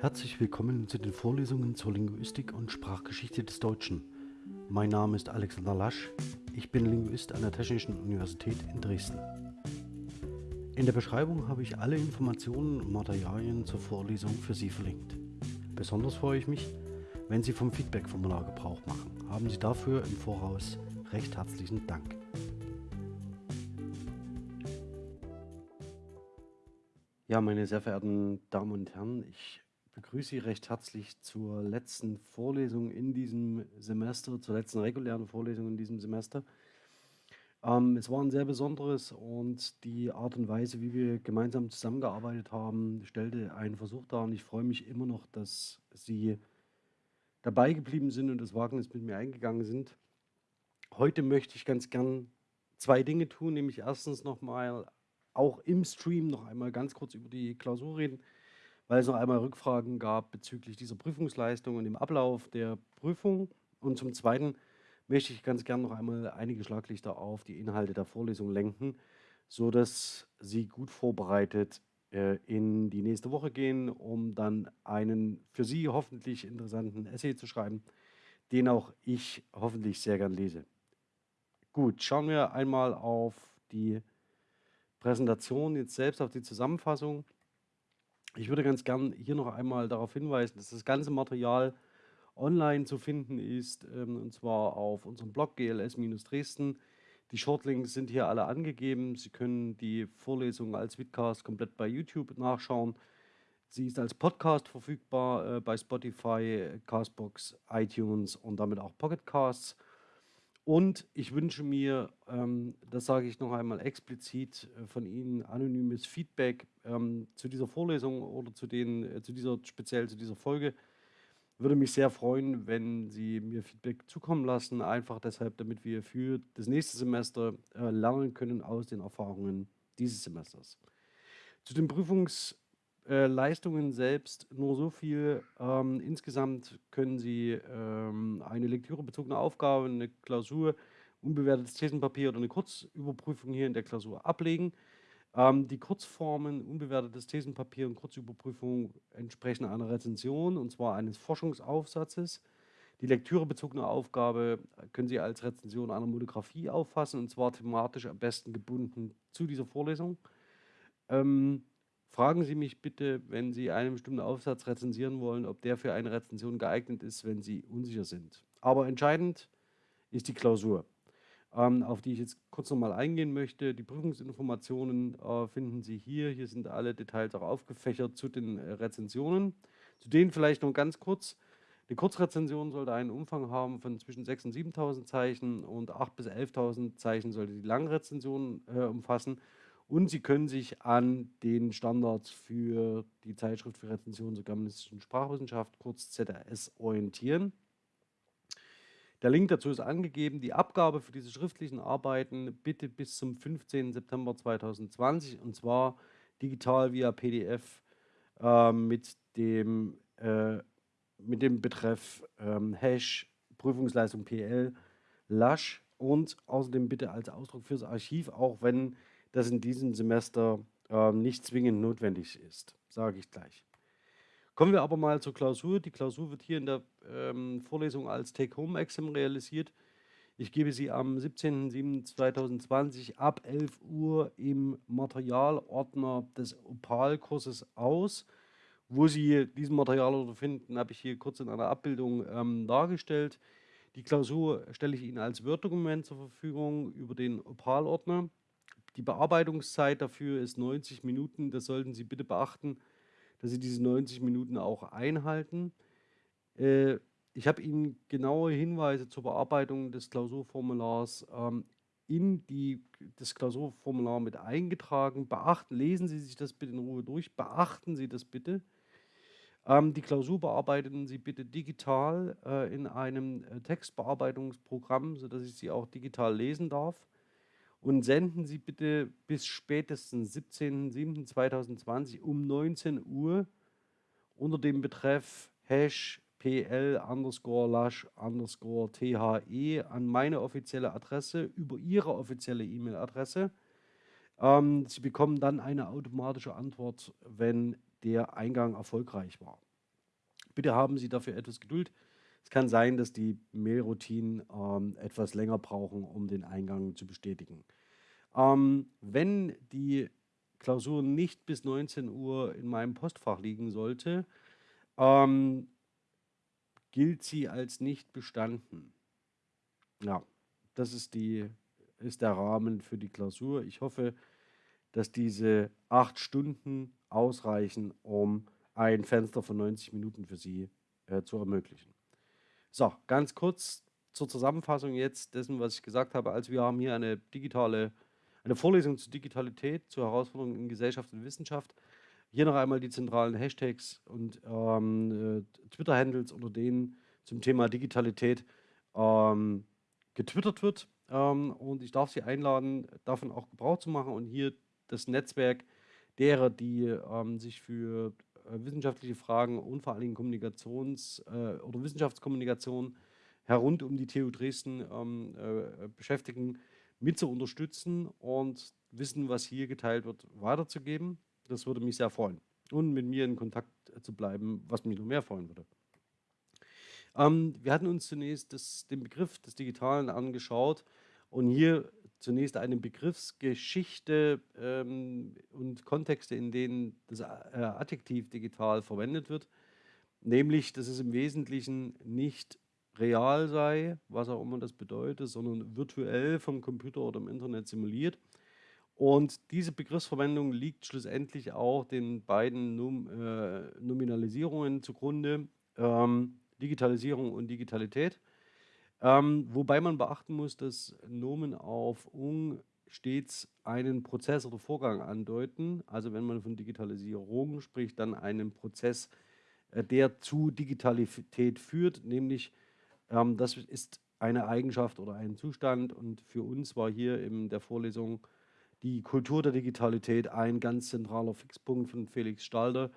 Herzlich willkommen zu den Vorlesungen zur Linguistik und Sprachgeschichte des Deutschen. Mein Name ist Alexander Lasch, ich bin Linguist an der Technischen Universität in Dresden. In der Beschreibung habe ich alle Informationen und Materialien zur Vorlesung für Sie verlinkt. Besonders freue ich mich, wenn Sie vom Feedback-Formular Gebrauch machen. Haben Sie dafür im Voraus recht herzlichen Dank. Ja, meine sehr verehrten Damen und Herren, ich begrüße Sie recht herzlich zur letzten Vorlesung in diesem Semester, zur letzten regulären Vorlesung in diesem Semester. Ähm, es war ein sehr besonderes und die Art und Weise, wie wir gemeinsam zusammengearbeitet haben, stellte einen Versuch dar und ich freue mich immer noch, dass Sie dabei geblieben sind und das Wagnis mit mir eingegangen sind. Heute möchte ich ganz gern zwei Dinge tun, nämlich erstens nochmal auch im Stream noch einmal ganz kurz über die Klausur reden weil es noch einmal Rückfragen gab bezüglich dieser Prüfungsleistung und dem Ablauf der Prüfung. Und zum Zweiten möchte ich ganz gerne noch einmal einige Schlaglichter auf die Inhalte der Vorlesung lenken, sodass Sie gut vorbereitet äh, in die nächste Woche gehen, um dann einen für Sie hoffentlich interessanten Essay zu schreiben, den auch ich hoffentlich sehr gern lese. Gut, schauen wir einmal auf die Präsentation, jetzt selbst auf die Zusammenfassung. Ich würde ganz gern hier noch einmal darauf hinweisen, dass das ganze Material online zu finden ist, ähm, und zwar auf unserem Blog GLS-Dresden. Die Shortlinks sind hier alle angegeben. Sie können die Vorlesung als Vidcast komplett bei YouTube nachschauen. Sie ist als Podcast verfügbar äh, bei Spotify, Castbox, iTunes und damit auch Pocketcasts. Und ich wünsche mir, ähm, das sage ich noch einmal explizit, äh, von Ihnen anonymes Feedback ähm, zu dieser Vorlesung oder zu, den, äh, zu dieser, speziell zu dieser Folge. Würde mich sehr freuen, wenn Sie mir Feedback zukommen lassen, einfach deshalb, damit wir für das nächste Semester äh, lernen können aus den Erfahrungen dieses Semesters. Zu den Prüfungs- äh, Leistungen selbst nur so viel. Ähm, insgesamt können Sie ähm, eine lektürebezogene Aufgabe, eine Klausur, unbewertetes Thesenpapier oder eine Kurzüberprüfung hier in der Klausur ablegen. Ähm, die Kurzformen, unbewertetes Thesenpapier und Kurzüberprüfung entsprechen einer Rezension, und zwar eines Forschungsaufsatzes. Die lektürebezogene Aufgabe können Sie als Rezension einer Monographie auffassen, und zwar thematisch am besten gebunden zu dieser Vorlesung. Ähm, Fragen Sie mich bitte, wenn Sie einen bestimmten Aufsatz rezensieren wollen, ob der für eine Rezension geeignet ist, wenn Sie unsicher sind. Aber entscheidend ist die Klausur, auf die ich jetzt kurz nochmal eingehen möchte. Die Prüfungsinformationen äh, finden Sie hier. Hier sind alle Details auch aufgefächert zu den äh, Rezensionen. Zu denen vielleicht noch ganz kurz. Die Kurzrezension sollte einen Umfang haben von zwischen 6.000 und 7.000 Zeichen und 8.000 bis 11.000 Zeichen sollte die Langrezension äh, umfassen. Und Sie können sich an den Standards für die Zeitschrift für Rezension zur germanistischen Sprachwissenschaft, kurz ZRS, orientieren. Der Link dazu ist angegeben. Die Abgabe für diese schriftlichen Arbeiten bitte bis zum 15. September 2020 und zwar digital via PDF äh, mit, dem, äh, mit dem Betreff ähm, Hash Prüfungsleistung PL Lasch und außerdem bitte als Ausdruck fürs Archiv, auch wenn das in diesem Semester äh, nicht zwingend notwendig ist, sage ich gleich. Kommen wir aber mal zur Klausur. Die Klausur wird hier in der ähm, Vorlesung als Take-Home-Exam realisiert. Ich gebe sie am 17.07.2020 ab 11 Uhr im Materialordner des Opal-Kurses aus. Wo Sie diesen Materialordner finden, habe ich hier kurz in einer Abbildung ähm, dargestellt. Die Klausur stelle ich Ihnen als Word-Dokument zur Verfügung über den Opal-Ordner. Die Bearbeitungszeit dafür ist 90 Minuten. Das sollten Sie bitte beachten, dass Sie diese 90 Minuten auch einhalten. Äh, ich habe Ihnen genaue Hinweise zur Bearbeitung des Klausurformulars ähm, in die, das Klausurformular mit eingetragen. Beachten, lesen Sie sich das bitte in Ruhe durch. Beachten Sie das bitte. Ähm, die Klausur bearbeiten Sie bitte digital äh, in einem äh, Textbearbeitungsprogramm, sodass ich sie auch digital lesen darf und senden Sie bitte bis spätestens 17.07.2020 um 19 Uhr unter dem Betreff Hash PL underscore Lash underscore THE an meine offizielle Adresse über Ihre offizielle E-Mail-Adresse. Ähm, Sie bekommen dann eine automatische Antwort, wenn der Eingang erfolgreich war. Bitte haben Sie dafür etwas Geduld. Es kann sein, dass die Mailroutinen ähm, etwas länger brauchen, um den Eingang zu bestätigen. Ähm, wenn die Klausur nicht bis 19 Uhr in meinem Postfach liegen sollte, ähm, gilt sie als nicht bestanden. Ja, das ist, die, ist der Rahmen für die Klausur. Ich hoffe, dass diese acht Stunden ausreichen, um ein Fenster von 90 Minuten für Sie äh, zu ermöglichen. So, ganz kurz zur Zusammenfassung jetzt dessen, was ich gesagt habe. Also wir haben hier eine digitale, eine Vorlesung zur Digitalität, zur Herausforderung in Gesellschaft und Wissenschaft. Hier noch einmal die zentralen Hashtags und ähm, äh, Twitter-Handles, unter denen zum Thema Digitalität ähm, getwittert wird. Ähm, und ich darf Sie einladen, davon auch Gebrauch zu machen und hier das Netzwerk derer, die ähm, sich für wissenschaftliche Fragen und vor allen Dingen Kommunikations- äh, oder Wissenschaftskommunikation herund um die TU Dresden ähm, äh, beschäftigen, mit zu unterstützen und Wissen, was hier geteilt wird, weiterzugeben. Das würde mich sehr freuen. Und mit mir in Kontakt zu bleiben, was mich noch mehr freuen würde. Ähm, wir hatten uns zunächst das, den Begriff des Digitalen angeschaut und hier zunächst eine Begriffsgeschichte ähm, und Kontexte, in denen das äh, Adjektiv digital verwendet wird, nämlich, dass es im Wesentlichen nicht real sei, was auch immer das bedeutet, sondern virtuell vom Computer oder im Internet simuliert. Und diese Begriffsverwendung liegt schlussendlich auch den beiden Num äh, Nominalisierungen zugrunde, ähm, Digitalisierung und Digitalität. Ähm, wobei man beachten muss, dass Nomen auf ung stets einen Prozess oder Vorgang andeuten. Also wenn man von Digitalisierung spricht, dann einen Prozess, äh, der zu Digitalität führt, nämlich ähm, das ist eine Eigenschaft oder ein Zustand. Und für uns war hier in der Vorlesung die Kultur der Digitalität ein ganz zentraler Fixpunkt von Felix Stalder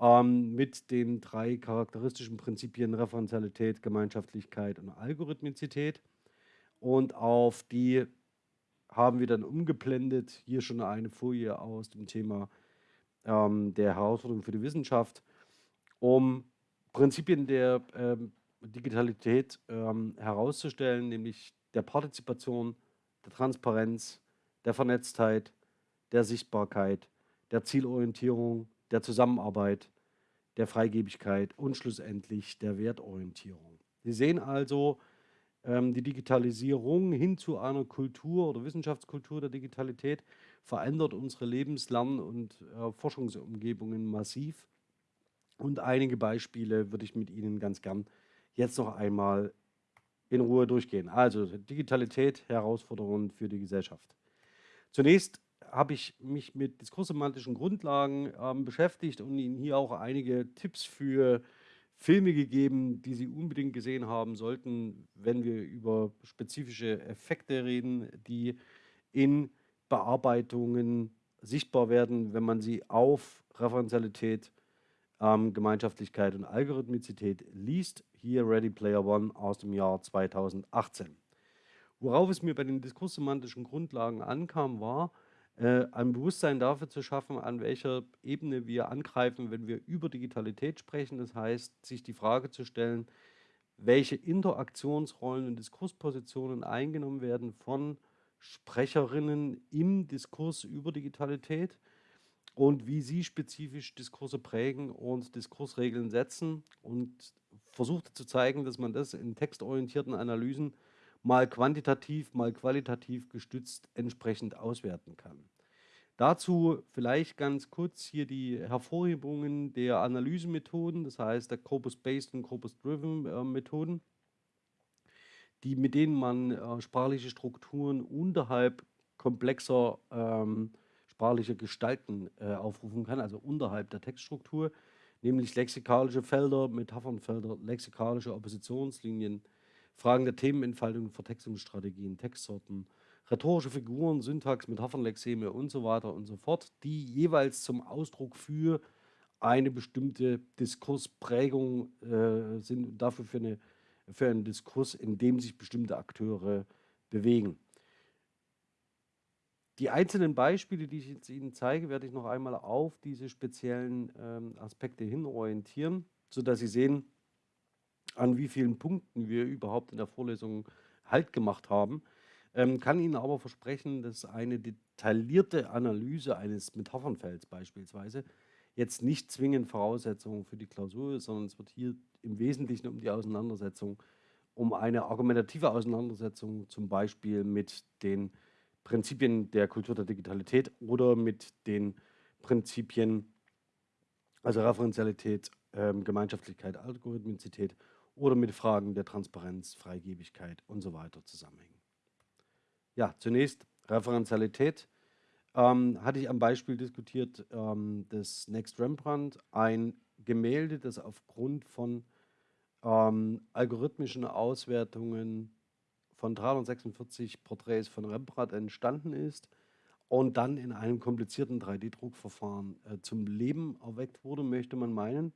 ähm, mit den drei charakteristischen Prinzipien Referenzialität, Gemeinschaftlichkeit und Algorithmizität. Und auf die haben wir dann umgeblendet, hier schon eine Folie aus dem Thema ähm, der Herausforderung für die Wissenschaft, um Prinzipien der ähm, Digitalität ähm, herauszustellen, nämlich der Partizipation, der Transparenz, der Vernetztheit, der Sichtbarkeit, der Zielorientierung, der Zusammenarbeit, der Freigebigkeit und schlussendlich der Wertorientierung. Sie sehen also, ähm, die Digitalisierung hin zu einer Kultur oder Wissenschaftskultur der Digitalität verändert unsere Lebenslern- und äh, Forschungsumgebungen massiv. Und einige Beispiele würde ich mit Ihnen ganz gern jetzt noch einmal in Ruhe durchgehen. Also Digitalität, Herausforderungen für die Gesellschaft. Zunächst habe ich mich mit diskurssemantischen Grundlagen ähm, beschäftigt und Ihnen hier auch einige Tipps für Filme gegeben, die Sie unbedingt gesehen haben sollten, wenn wir über spezifische Effekte reden, die in Bearbeitungen sichtbar werden, wenn man sie auf Referenzialität, ähm, Gemeinschaftlichkeit und Algorithmizität liest. Hier Ready Player One aus dem Jahr 2018. Worauf es mir bei den diskurssemantischen Grundlagen ankam, war, ein Bewusstsein dafür zu schaffen, an welcher Ebene wir angreifen, wenn wir über Digitalität sprechen. Das heißt, sich die Frage zu stellen, welche Interaktionsrollen und Diskurspositionen eingenommen werden von Sprecherinnen im Diskurs über Digitalität und wie sie spezifisch Diskurse prägen und Diskursregeln setzen und versuchte zu zeigen, dass man das in textorientierten Analysen mal quantitativ, mal qualitativ gestützt entsprechend auswerten kann. Dazu vielleicht ganz kurz hier die Hervorhebungen der Analysemethoden, das heißt der Corpus-Based und Corpus-Driven äh, die, mit denen man äh, sprachliche Strukturen unterhalb komplexer ähm, sprachlicher Gestalten äh, aufrufen kann, also unterhalb der Textstruktur, nämlich lexikalische Felder, Metaphernfelder, lexikalische Oppositionslinien, Fragen der Themenentfaltung, Vertextungsstrategien, Textsorten, rhetorische Figuren, Syntax, Metaphernlexeme und so weiter und so fort, die jeweils zum Ausdruck für eine bestimmte Diskursprägung äh, sind und dafür für, eine, für einen Diskurs, in dem sich bestimmte Akteure bewegen. Die einzelnen Beispiele, die ich jetzt Ihnen zeige, werde ich noch einmal auf diese speziellen ähm, Aspekte hin orientieren. sodass Sie sehen, an wie vielen Punkten wir überhaupt in der Vorlesung Halt gemacht haben. Ähm, kann Ihnen aber versprechen, dass eine detaillierte Analyse eines Metaphernfelds beispielsweise jetzt nicht zwingend Voraussetzung für die Klausur ist, sondern es wird hier im Wesentlichen um die Auseinandersetzung, um eine argumentative Auseinandersetzung zum Beispiel mit den Prinzipien der Kultur der Digitalität oder mit den Prinzipien, also Referenzialität, ähm, Gemeinschaftlichkeit, Algorithmizität oder mit Fragen der Transparenz, Freigebigkeit und so weiter zusammenhängen. Ja, zunächst Referenzialität. Ähm, hatte ich am Beispiel diskutiert ähm, des Next Rembrandt, ein Gemälde, das aufgrund von ähm, algorithmischen Auswertungen von 346 Porträts von Rembrandt entstanden ist und dann in einem komplizierten 3D-Druckverfahren äh, zum Leben erweckt wurde, möchte man meinen.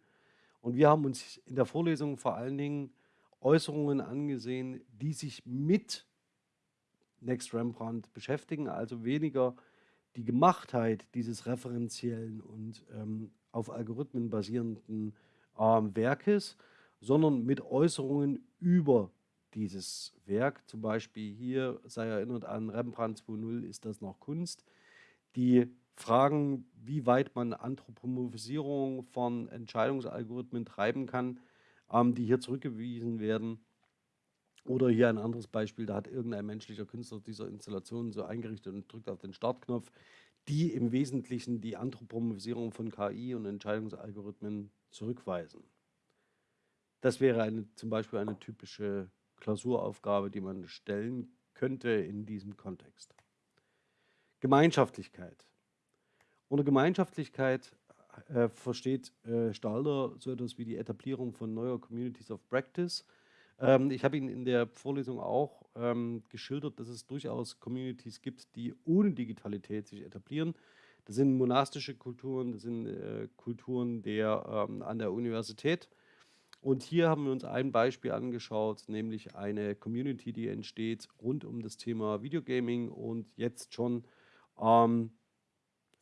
Und wir haben uns in der Vorlesung vor allen Dingen Äußerungen angesehen, die sich mit Next Rembrandt beschäftigen, also weniger die Gemachtheit dieses referenziellen und ähm, auf Algorithmen basierenden ähm, Werkes, sondern mit Äußerungen über dieses Werk. Zum Beispiel hier sei erinnert an Rembrandt 2.0 ist das noch Kunst. Die Fragen, wie weit man Anthropomorphisierung von Entscheidungsalgorithmen treiben kann, ähm, die hier zurückgewiesen werden, oder hier ein anderes Beispiel, da hat irgendein menschlicher Künstler diese Installation so eingerichtet und drückt auf den Startknopf, die im Wesentlichen die Anthropomorphisierung von KI und Entscheidungsalgorithmen zurückweisen. Das wäre eine, zum Beispiel eine typische Klausuraufgabe, die man stellen könnte in diesem Kontext. Gemeinschaftlichkeit. Unter Gemeinschaftlichkeit äh, versteht äh, Stalder so etwas wie die Etablierung von neuer Communities of Practice – ähm, ich habe Ihnen in der Vorlesung auch ähm, geschildert, dass es durchaus Communities gibt, die ohne Digitalität sich etablieren. Das sind monastische Kulturen, das sind äh, Kulturen der, ähm, an der Universität. Und hier haben wir uns ein Beispiel angeschaut, nämlich eine Community, die entsteht rund um das Thema Videogaming und jetzt schon ähm,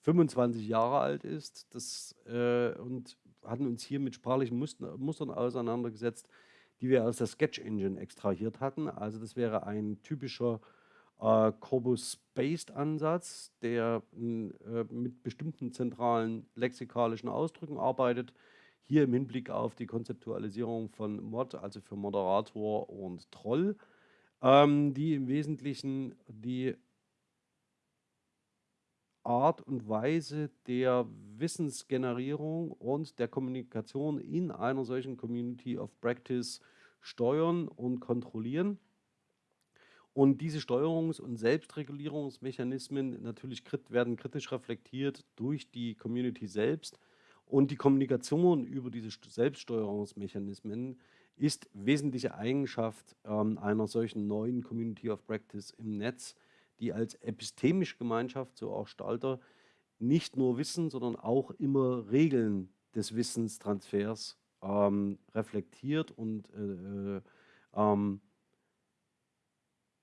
25 Jahre alt ist das, äh, und hatten uns hier mit sprachlichen Mustern auseinandergesetzt, die wir aus der Sketch Engine extrahiert hatten. Also das wäre ein typischer äh, Corpus-Based-Ansatz, der äh, mit bestimmten zentralen lexikalischen Ausdrücken arbeitet. Hier im Hinblick auf die Konzeptualisierung von Mod, also für Moderator und Troll, ähm, die im Wesentlichen die Art und Weise der Wissensgenerierung und der Kommunikation in einer solchen Community of Practice steuern und kontrollieren. Und diese Steuerungs- und Selbstregulierungsmechanismen natürlich krit werden kritisch reflektiert durch die Community selbst. Und die Kommunikation über diese Selbststeuerungsmechanismen ist wesentliche Eigenschaft ähm, einer solchen neuen Community of Practice im Netz, die als epistemische Gemeinschaft, so auch Stalter, nicht nur Wissen, sondern auch immer Regeln des Wissenstransfers ähm, reflektiert und äh, äh, ähm,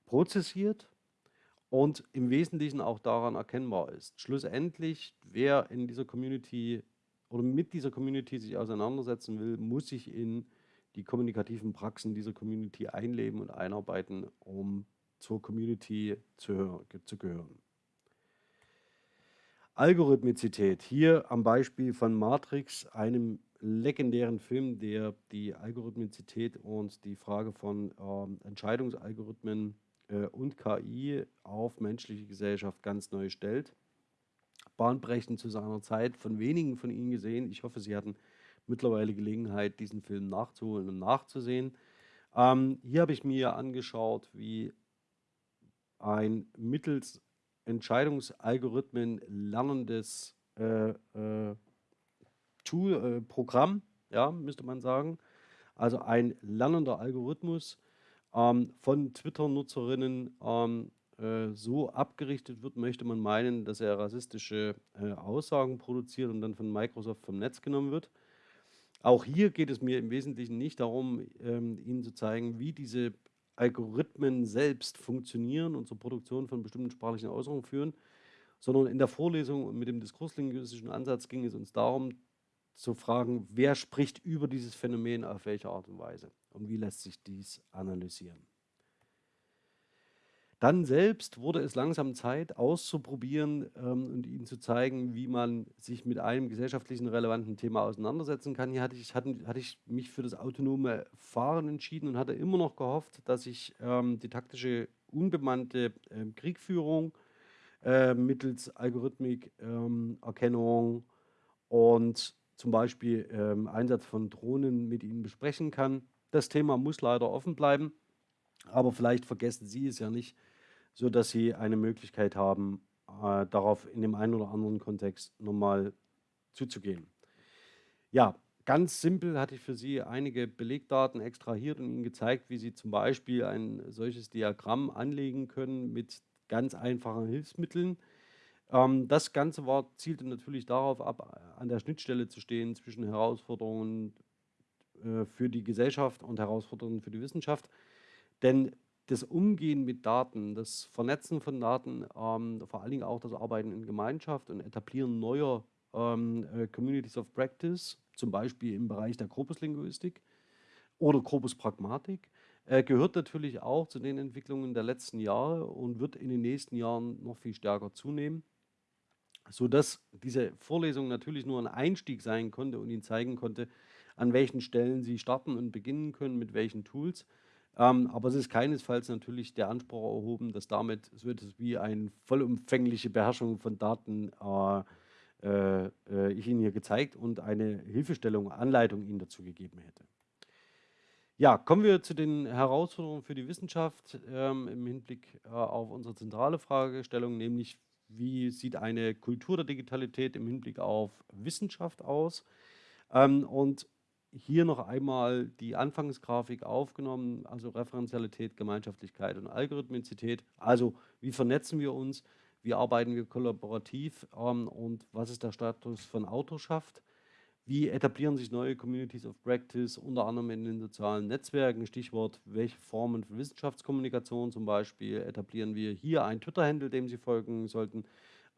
prozessiert und im Wesentlichen auch daran erkennbar ist. Schlussendlich, wer in dieser Community oder mit dieser Community sich auseinandersetzen will, muss sich in die kommunikativen Praxen dieser Community einleben und einarbeiten, um zur Community zu, zu gehören. Algorithmizität. Hier am Beispiel von Matrix, einem legendären Film, der die Algorithmizität und die Frage von ähm, Entscheidungsalgorithmen äh, und KI auf menschliche Gesellschaft ganz neu stellt. Bahnbrechend zu seiner Zeit, von wenigen von Ihnen gesehen. Ich hoffe, Sie hatten mittlerweile Gelegenheit, diesen Film nachzuholen und nachzusehen. Ähm, hier habe ich mir angeschaut, wie ein mittels Entscheidungsalgorithmen lernendes äh, äh, Tool, äh, Programm, ja, müsste man sagen. Also ein lernender Algorithmus ähm, von Twitter-Nutzerinnen ähm, äh, so abgerichtet wird, möchte man meinen, dass er rassistische äh, Aussagen produziert und dann von Microsoft vom Netz genommen wird. Auch hier geht es mir im Wesentlichen nicht darum, ähm, Ihnen zu zeigen, wie diese Algorithmen selbst funktionieren und zur Produktion von bestimmten sprachlichen Äußerungen führen, sondern in der Vorlesung und mit dem diskurslinguistischen Ansatz ging es uns darum, zu fragen, wer spricht über dieses Phänomen auf welche Art und Weise und wie lässt sich dies analysieren. Dann selbst wurde es langsam Zeit, auszuprobieren ähm, und Ihnen zu zeigen, wie man sich mit einem gesellschaftlichen relevanten Thema auseinandersetzen kann. Hier hatte ich, hatte, hatte ich mich für das autonome Fahren entschieden und hatte immer noch gehofft, dass ich ähm, die taktische unbemannte äh, Kriegführung äh, mittels Algorithmik, ähm, Erkennung und zum Beispiel ähm, Einsatz von Drohnen mit Ihnen besprechen kann. Das Thema muss leider offen bleiben, aber vielleicht vergessen Sie es ja nicht, sodass Sie eine Möglichkeit haben, äh, darauf in dem einen oder anderen Kontext nochmal zuzugehen. Ja, ganz simpel hatte ich für Sie einige Belegdaten extrahiert und Ihnen gezeigt, wie Sie zum Beispiel ein solches Diagramm anlegen können mit ganz einfachen Hilfsmitteln. Ähm, das Ganze war, zielte natürlich darauf ab, an der Schnittstelle zu stehen zwischen Herausforderungen äh, für die Gesellschaft und Herausforderungen für die Wissenschaft. Denn das Umgehen mit Daten, das Vernetzen von Daten, ähm, vor allen Dingen auch das Arbeiten in Gemeinschaft und Etablieren neuer ähm, äh, Communities of Practice, zum Beispiel im Bereich der Korpuslinguistik oder Korpuspragmatik, äh, gehört natürlich auch zu den Entwicklungen der letzten Jahre und wird in den nächsten Jahren noch viel stärker zunehmen, sodass diese Vorlesung natürlich nur ein Einstieg sein konnte und Ihnen zeigen konnte, an welchen Stellen Sie starten und beginnen können, mit welchen Tools. Ähm, aber es ist keinesfalls natürlich der Anspruch erhoben, dass damit so etwas wie eine vollumfängliche Beherrschung von Daten äh, äh, ich Ihnen hier gezeigt und eine Hilfestellung, Anleitung Ihnen dazu gegeben hätte. Ja, kommen wir zu den Herausforderungen für die Wissenschaft ähm, im Hinblick äh, auf unsere zentrale Fragestellung, nämlich wie sieht eine Kultur der Digitalität im Hinblick auf Wissenschaft aus? Ähm, und hier noch einmal die Anfangsgrafik aufgenommen, also Referenzialität, Gemeinschaftlichkeit und Algorithmizität. Also wie vernetzen wir uns, wie arbeiten wir kollaborativ ähm, und was ist der Status von Autorschaft? Wie etablieren sich neue Communities of Practice, unter anderem in den sozialen Netzwerken? Stichwort, welche Formen von Wissenschaftskommunikation zum Beispiel etablieren wir hier ein Twitter-Handle, dem Sie folgen sollten.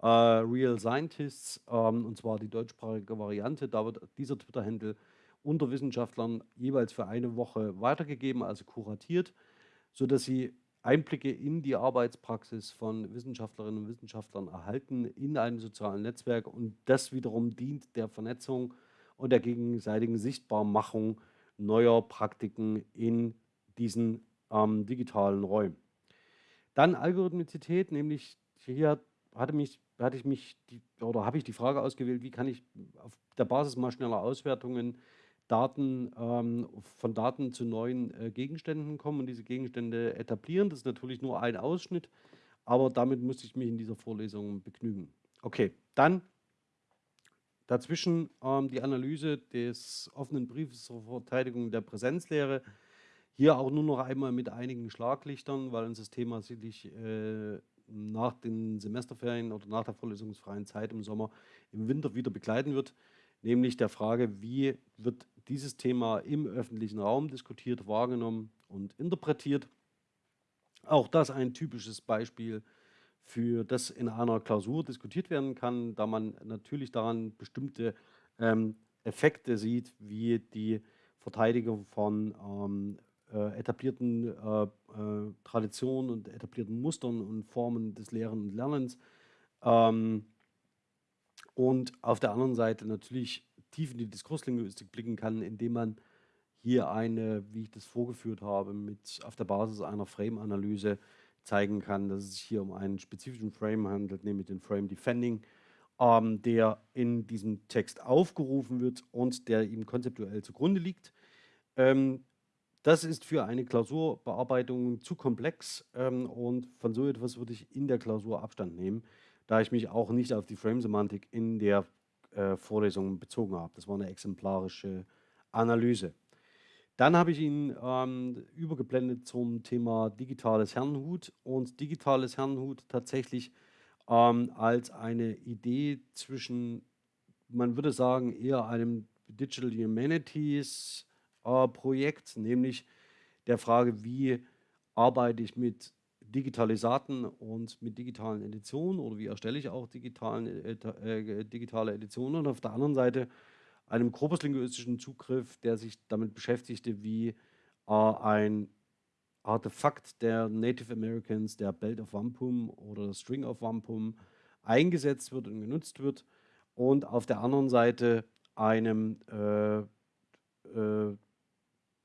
Uh, Real Scientists, ähm, und zwar die deutschsprachige Variante. Da wird dieser Twitter-Handle unter Wissenschaftlern jeweils für eine Woche weitergegeben, also kuratiert, sodass sie Einblicke in die Arbeitspraxis von Wissenschaftlerinnen und Wissenschaftlern erhalten in einem sozialen Netzwerk und das wiederum dient der Vernetzung und der gegenseitigen Sichtbarmachung neuer Praktiken in diesen ähm, digitalen Räumen. Dann Algorithmizität, nämlich hier hatte, mich, hatte ich mich die, oder habe ich die Frage ausgewählt, wie kann ich auf der Basis mal schneller Auswertungen Daten, ähm, von Daten zu neuen äh, Gegenständen kommen und diese Gegenstände etablieren. Das ist natürlich nur ein Ausschnitt, aber damit musste ich mich in dieser Vorlesung begnügen. Okay, dann dazwischen ähm, die Analyse des offenen Briefes zur Verteidigung der Präsenzlehre. Hier auch nur noch einmal mit einigen Schlaglichtern, weil uns das Thema sicherlich äh, nach den Semesterferien oder nach der vorlesungsfreien Zeit im Sommer im Winter wieder begleiten wird nämlich der Frage, wie wird dieses Thema im öffentlichen Raum diskutiert, wahrgenommen und interpretiert. Auch das ein typisches Beispiel für das in einer Klausur diskutiert werden kann, da man natürlich daran bestimmte ähm, Effekte sieht, wie die Verteidigung von ähm, äh, etablierten äh, äh, Traditionen und etablierten Mustern und Formen des Lehren und Lernens ähm, und auf der anderen Seite natürlich tief in die Diskurslinguistik blicken kann, indem man hier eine, wie ich das vorgeführt habe, mit auf der Basis einer Frame-Analyse zeigen kann, dass es sich hier um einen spezifischen Frame handelt, nämlich den Frame Defending, ähm, der in diesem Text aufgerufen wird und der ihm konzeptuell zugrunde liegt. Ähm, das ist für eine Klausurbearbeitung zu komplex ähm, und von so etwas würde ich in der Klausur Abstand nehmen da ich mich auch nicht auf die Frame-Semantik in der äh, Vorlesung bezogen habe. Das war eine exemplarische Analyse. Dann habe ich ihn ähm, übergeblendet zum Thema digitales Herrenhut und digitales Herrenhut tatsächlich ähm, als eine Idee zwischen, man würde sagen, eher einem Digital Humanities äh, Projekt, nämlich der Frage, wie arbeite ich mit Digitalisaten und mit digitalen Editionen oder wie erstelle ich auch äh, äh, digitale Editionen und auf der anderen Seite einem korpuslinguistischen Zugriff, der sich damit beschäftigte, wie äh, ein Artefakt der Native Americans, der Belt of Wampum oder String of Wampum, eingesetzt wird und genutzt wird. Und auf der anderen Seite einem äh, äh,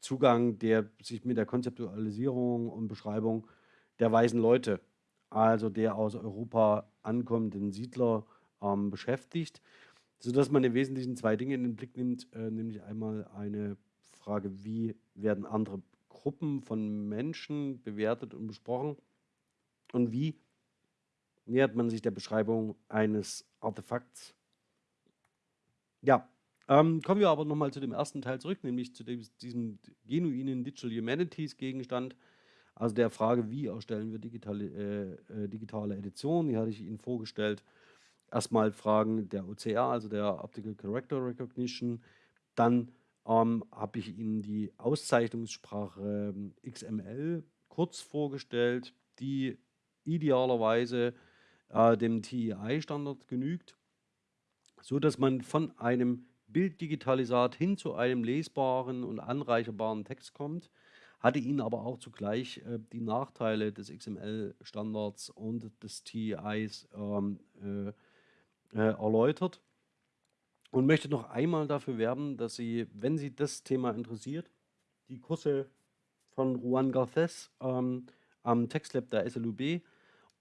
Zugang, der sich mit der Konzeptualisierung und Beschreibung der weißen Leute, also der aus Europa ankommenden Siedler, ähm, beschäftigt, sodass man im Wesentlichen zwei Dinge in den Blick nimmt, äh, nämlich einmal eine Frage, wie werden andere Gruppen von Menschen bewertet und besprochen und wie nähert man sich der Beschreibung eines Artefakts. Ja, ähm, kommen wir aber nochmal zu dem ersten Teil zurück, nämlich zu dem, diesem genuinen Digital Humanities Gegenstand, also der Frage, wie erstellen wir digitale, äh, äh, digitale Editionen, die hatte ich Ihnen vorgestellt. Erstmal Fragen der OCR, also der Optical Character Recognition. Dann ähm, habe ich Ihnen die Auszeichnungssprache ähm, XML kurz vorgestellt, die idealerweise äh, dem TEI-Standard genügt, so dass man von einem Bilddigitalisat hin zu einem lesbaren und anreicherbaren Text kommt, hatte Ihnen aber auch zugleich äh, die Nachteile des XML-Standards und des TEIs ähm, äh, äh, erläutert und möchte noch einmal dafür werben, dass Sie, wenn Sie das Thema interessiert, die Kurse von Juan Garces ähm, am Textlab der SLUB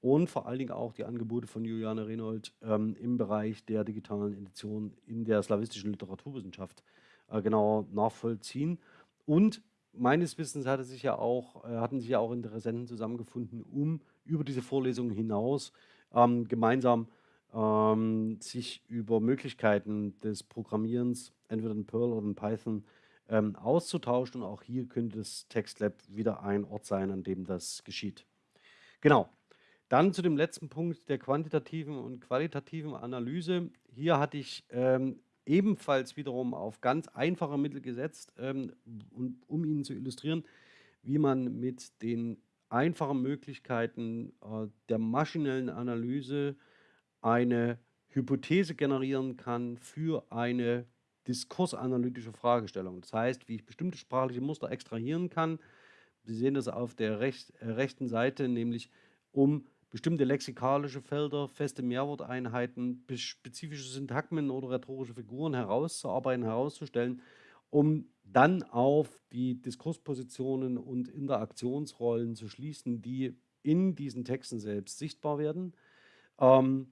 und vor allen Dingen auch die Angebote von Juliane Renold ähm, im Bereich der digitalen Edition in der slawistischen Literaturwissenschaft äh, genau nachvollziehen. Und meines Wissens hatte sich ja auch, äh, hatten sich ja auch Interessenten zusammengefunden, um über diese Vorlesungen hinaus ähm, gemeinsam ähm, sich über Möglichkeiten des Programmierens, entweder in Perl oder in Python, ähm, auszutauschen. Und auch hier könnte das TextLab wieder ein Ort sein, an dem das geschieht. Genau, dann zu dem letzten Punkt der quantitativen und qualitativen Analyse. Hier hatte ich ähm, ebenfalls wiederum auf ganz einfache Mittel gesetzt, ähm, um Ihnen zu illustrieren, wie man mit den einfachen Möglichkeiten äh, der maschinellen Analyse eine Hypothese generieren kann für eine diskursanalytische Fragestellung. Das heißt, wie ich bestimmte sprachliche Muster extrahieren kann. Sie sehen das auf der recht, äh, rechten Seite, nämlich um bestimmte lexikalische Felder, feste Mehrworteinheiten, spezifische Syntagmen oder rhetorische Figuren herauszuarbeiten, herauszustellen, um dann auf die Diskurspositionen und Interaktionsrollen zu schließen, die in diesen Texten selbst sichtbar werden. Ähm,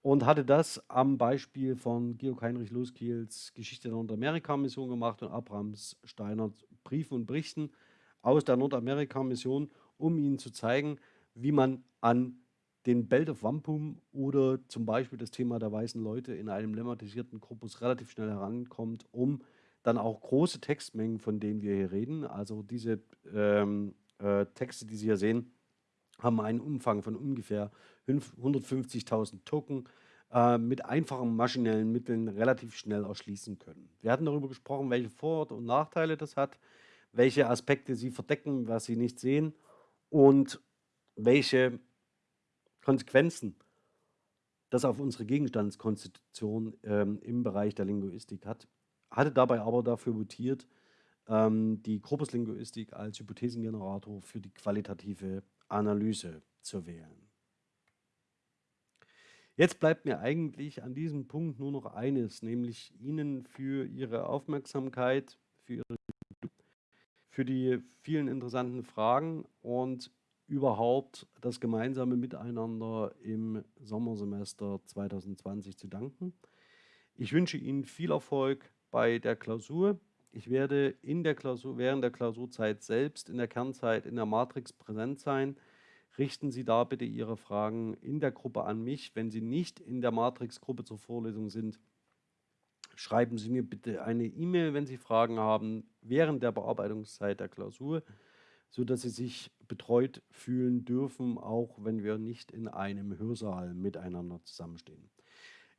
und hatte das am Beispiel von Georg Heinrich Loskiels Geschichte der Nordamerika-Mission gemacht und Abrams Steiner Briefen und Berichten aus der Nordamerika-Mission, um ihnen zu zeigen, wie man an den Belt of Wampum oder zum Beispiel das Thema der weißen Leute in einem lemmatisierten Korpus relativ schnell herankommt, um dann auch große Textmengen, von denen wir hier reden, also diese ähm, äh, Texte, die Sie hier sehen, haben einen Umfang von ungefähr 150.000 Token äh, mit einfachen maschinellen Mitteln relativ schnell erschließen können. Wir hatten darüber gesprochen, welche Vor- und Nachteile das hat, welche Aspekte sie verdecken, was sie nicht sehen und welche Konsequenzen das auf unsere Gegenstandskonstitution ähm, im Bereich der Linguistik hat, hatte dabei aber dafür votiert, ähm, die Korpuslinguistik als Hypothesengenerator für die qualitative Analyse zu wählen. Jetzt bleibt mir eigentlich an diesem Punkt nur noch eines, nämlich Ihnen für Ihre Aufmerksamkeit, für, Ihre, für die vielen interessanten Fragen und überhaupt das gemeinsame Miteinander im Sommersemester 2020 zu danken. Ich wünsche Ihnen viel Erfolg bei der Klausur. Ich werde in der Klausur, während der Klausurzeit selbst in der Kernzeit in der Matrix präsent sein. Richten Sie da bitte Ihre Fragen in der Gruppe an mich. Wenn Sie nicht in der Matrix-Gruppe zur Vorlesung sind, schreiben Sie mir bitte eine E-Mail, wenn Sie Fragen haben, während der Bearbeitungszeit der Klausur sodass sie sich betreut fühlen dürfen, auch wenn wir nicht in einem Hörsaal miteinander zusammenstehen.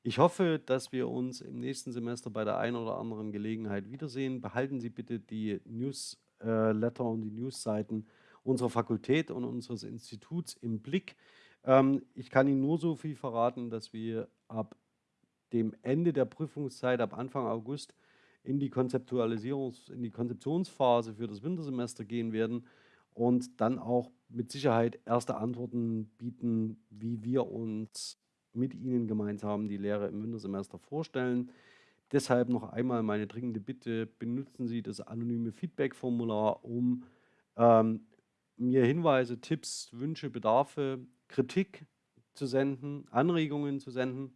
Ich hoffe, dass wir uns im nächsten Semester bei der einen oder anderen Gelegenheit wiedersehen. Behalten Sie bitte die Newsletter und die Newsseiten unserer Fakultät und unseres Instituts im Blick. Ähm, ich kann Ihnen nur so viel verraten, dass wir ab dem Ende der Prüfungszeit, ab Anfang August, in die Konzeptualisierungs-, in die Konzeptionsphase für das Wintersemester gehen werden und dann auch mit Sicherheit erste Antworten bieten, wie wir uns mit Ihnen gemeinsam die Lehre im Wintersemester vorstellen. Deshalb noch einmal meine dringende Bitte, benutzen Sie das anonyme Feedback-Formular, um ähm, mir Hinweise, Tipps, Wünsche, Bedarfe, Kritik zu senden, Anregungen zu senden,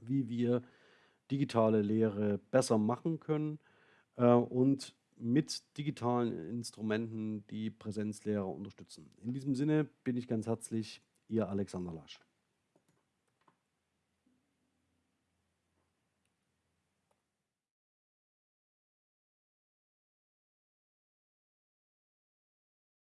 wie wir digitale Lehre besser machen können äh, und mit digitalen Instrumenten die Präsenzlehre unterstützen. In diesem Sinne bin ich ganz herzlich Ihr Alexander Lasch.